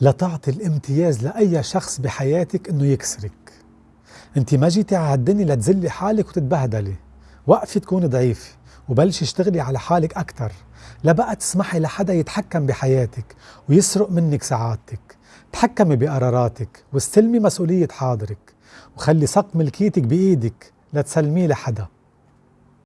لا تعطي الامتياز لأي شخص بحياتك إنه يكسرك. أنت ما جيتي على الدنيا لتذلي حالك وتتبهدلي. وقفي تكوني ضعيفة وبلشي اشتغلي على حالك أكثر لا بقى تسمحي لحدا يتحكم بحياتك ويسرق منك سعادتك. تحكمي بقراراتك واستلمي مسؤولية حاضرك. وخلي صق ملكيتك بإيدك لا تسلميه لحدا.